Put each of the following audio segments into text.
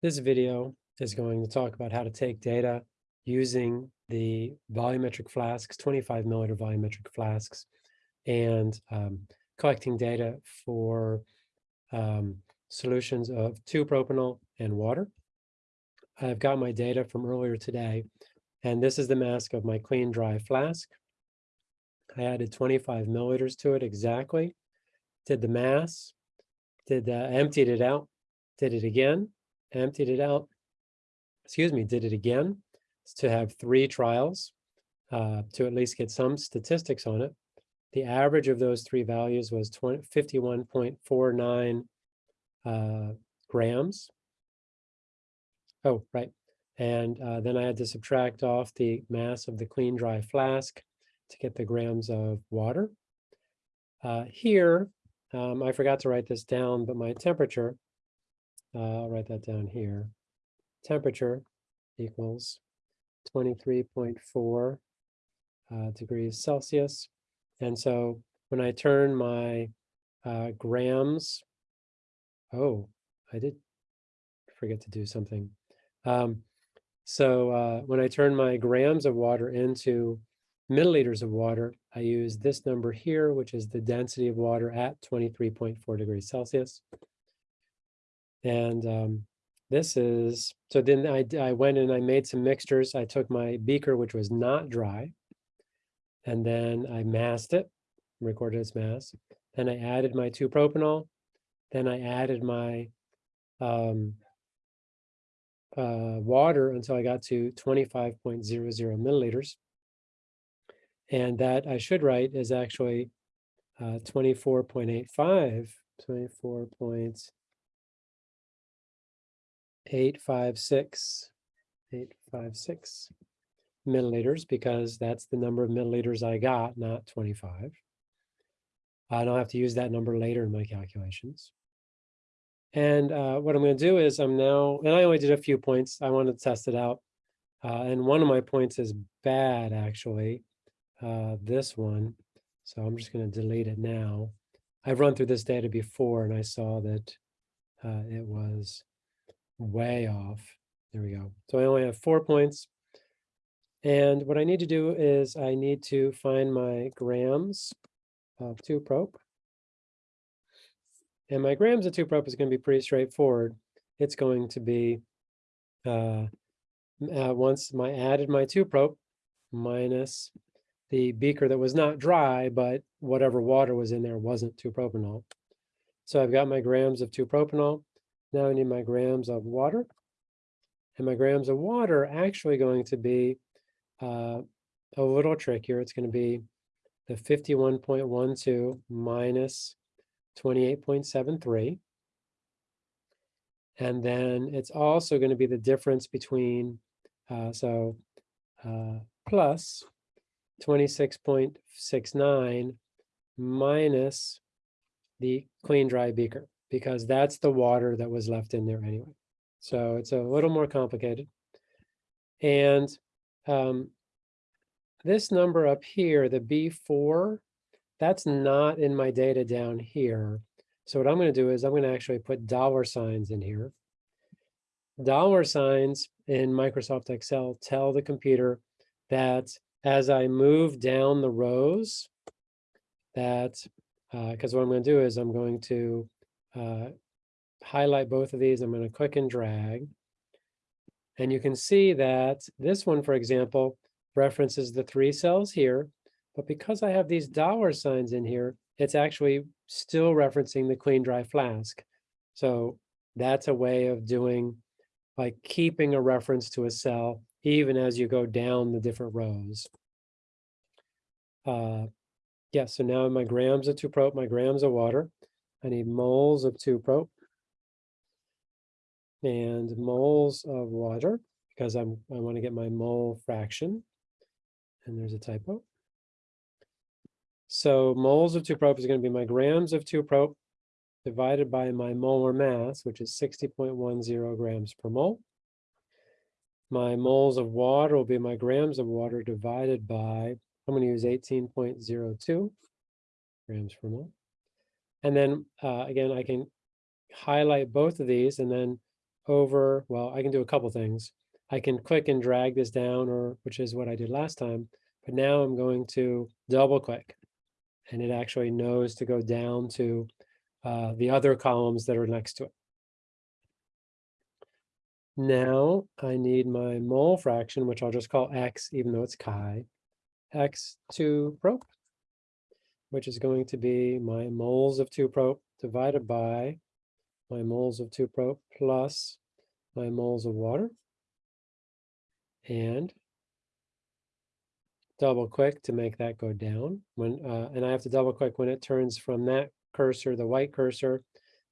This video is going to talk about how to take data using the volumetric flasks, 25 milliliter volumetric flasks, and um, collecting data for um, solutions of 2-propanol and water. I've got my data from earlier today, and this is the mask of my clean dry flask. I added 25 milliliters to it exactly, did the mass, did uh, emptied it out, did it again, emptied it out, excuse me, did it again to have three trials uh, to at least get some statistics on it. The average of those three values was 51.49 uh, grams. Oh, right. And uh, then I had to subtract off the mass of the clean dry flask to get the grams of water. Uh, here, um, I forgot to write this down, but my temperature uh, I'll write that down here. Temperature equals 23.4 uh, degrees Celsius. And so when I turn my uh, grams, oh, I did forget to do something. Um, so uh, when I turn my grams of water into milliliters of water, I use this number here, which is the density of water at 23.4 degrees Celsius. And um, this is, so then I, I went and I made some mixtures. I took my beaker, which was not dry, and then I masked it, recorded its mass. Then I added my 2-propanol. Then I added my um, uh, water until I got to 25.00 milliliters. And that I should write is actually uh, 24.85, 24 eight, five, six, eight, five, six milliliters because that's the number of milliliters I got, not 25. I don't have to use that number later in my calculations. And uh, what I'm going to do is I'm now, and I only did a few points. I want to test it out. Uh, and one of my points is bad, actually, uh, this one. So I'm just going to delete it now. I've run through this data before and I saw that uh, it was way off. There we go. So I only have four points. And what I need to do is I need to find my grams of 2-prop. And my grams of 2-prop is going to be pretty straightforward. It's going to be uh, uh, once my added my 2-prop minus the beaker that was not dry, but whatever water was in there wasn't 2-propanol. So I've got my grams of 2-propanol. Now I need my grams of water. And my grams of water are actually going to be uh, a little trickier. It's going to be the 51.12 minus 28.73. And then it's also going to be the difference between, uh, so uh, plus 26.69 minus the clean dry beaker because that's the water that was left in there anyway. So it's a little more complicated. And um, this number up here, the B4, that's not in my data down here. So what I'm going to do is I'm going to actually put dollar signs in here. Dollar signs in Microsoft Excel tell the computer that as I move down the rows, that because uh, what I'm going to do is I'm going to uh, highlight both of these. I'm going to click and drag. And you can see that this one, for example, references the three cells here. But because I have these dollar signs in here, it's actually still referencing the clean dry flask. So that's a way of doing, like keeping a reference to a cell, even as you go down the different rows. Uh, yeah, so now my grams of 2-prop, my grams of water. I need moles of 2-prop and moles of water because I'm I want to get my mole fraction. And there's a typo. So moles of 2-prop is going to be my grams of 2-prop divided by my molar mass, which is 60.10 grams per mole. My moles of water will be my grams of water divided by, I'm going to use 18.02 grams per mole. And then uh, again, I can highlight both of these and then over, well, I can do a couple things. I can click and drag this down, or which is what I did last time, but now I'm going to double click and it actually knows to go down to uh, the other columns that are next to it. Now I need my mole fraction, which I'll just call x, even though it's chi, x 2 prop, which is going to be my moles of 2 prop divided by my moles of 2 prop plus my moles of water. And double click to make that go down when uh, and I have to double click when it turns from that cursor, the white cursor,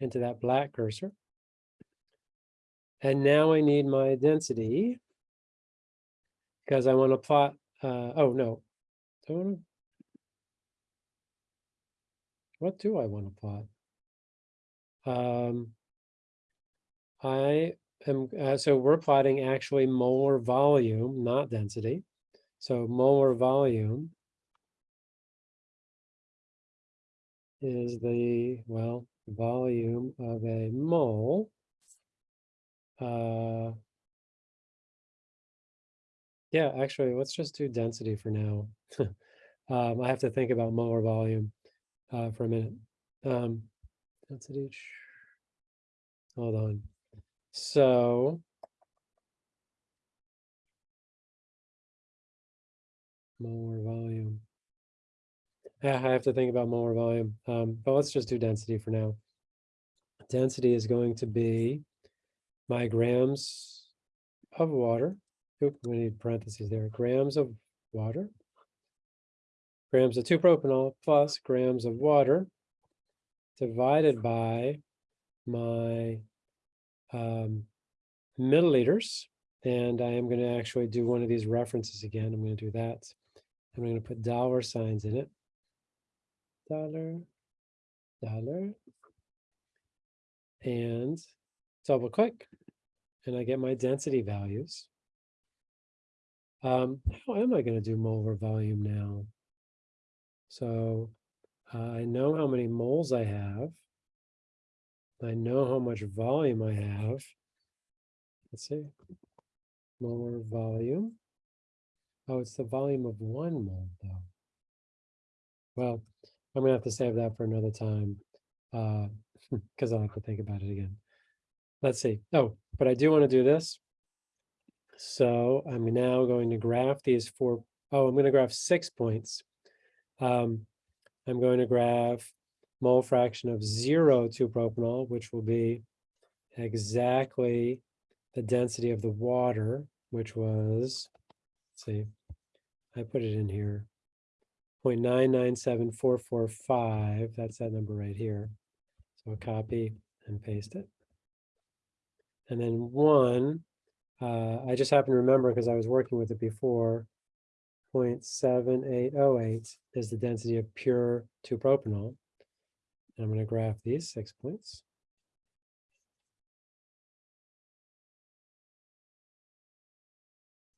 into that black cursor. And now I need my density because I want to plot, uh, oh no, do I want to, what do I want to plot? Um, I am, uh, so we're plotting actually molar volume, not density. So molar volume is the, well, volume of a mole. Uh, yeah, actually, let's just do density for now. um, I have to think about molar volume uh, for a minute. Um, density, hold on. So molar volume. Yeah, I have to think about molar volume, um, but let's just do density for now. Density is going to be my grams of water. Oop, we need parentheses there. Grams of water. Grams of 2-propanol plus grams of water divided by my um, milliliters. And I am going to actually do one of these references again. I'm going to do that. I'm going to put dollar signs in it. Dollar, dollar, and double click, and I get my density values. Um, how am I going to do molar volume now? So uh, I know how many moles I have. I know how much volume I have. Let's see. Molar volume. Oh, it's the volume of one mole, though. Well, I'm to have to save that for another time because uh, I'll have to think about it again. Let's see. Oh, but I do want to do this. So I'm now going to graph these four. Oh, I'm going to graph six points. Um, I'm going to graph mole fraction of zero 2-propanol, which will be exactly the density of the water, which was Let's see, I put it in here. 0.997445, that's that number right here. So I copy and paste it. And then one, uh, I just happen to remember because I was working with it before, 0.7808 is the density of pure 2-propanol. I'm going to graph these six points.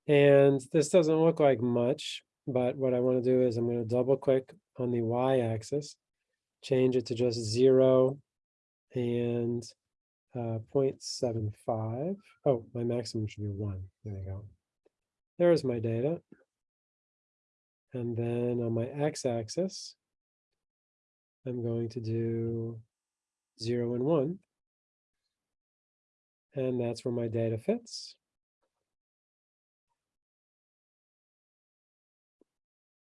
And this doesn't look like much, but what I want to do is I'm going to double click on the y-axis, change it to just zero and uh, 0.75. Oh, my maximum should be one. There you go. There's my data. And then on my x-axis, I'm going to do zero and one. And that's where my data fits.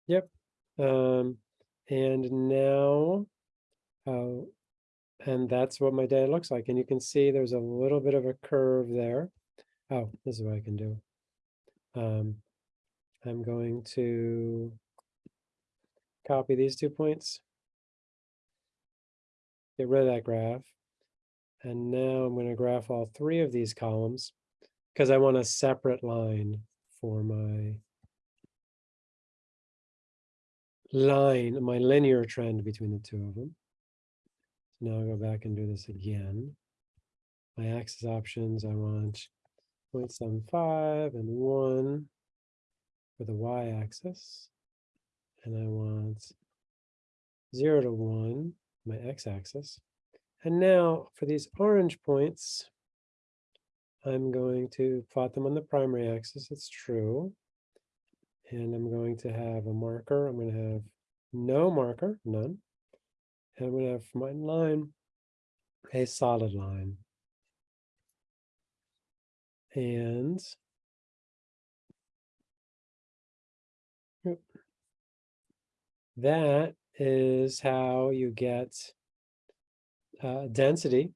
Yep. Um, and now, uh, and that's what my data looks like. And you can see there's a little bit of a curve there. Oh, this is what I can do. Um, I'm going to copy these two points, get rid of that graph. And now I'm going to graph all three of these columns because I want a separate line for my line, my linear trend between the two of them. So now I'll go back and do this again. My axis options, I want 0.75 and 1 for the y-axis. And I want 0 to 1, my x-axis. And now for these orange points, I'm going to plot them on the primary axis. It's true. And I'm going to have a marker. I'm going to have no marker, none. And I'm going to have for my line a solid line. And that is how you get uh, density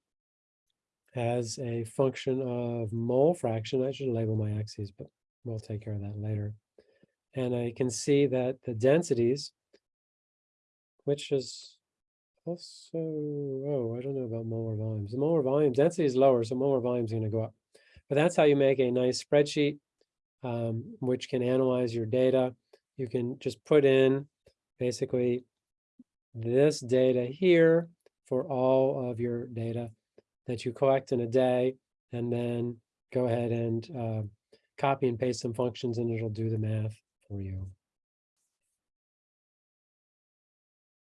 as a function of mole fraction. I should label my axes, but we'll take care of that later. And I can see that the densities, which is also, oh, I don't know about molar volumes. The molar volume density is lower, so molar volume is going to go up. But that's how you make a nice spreadsheet, um, which can analyze your data. You can just put in basically this data here for all of your data that you collect in a day, and then go ahead and uh, copy and paste some functions and it'll do the math for you.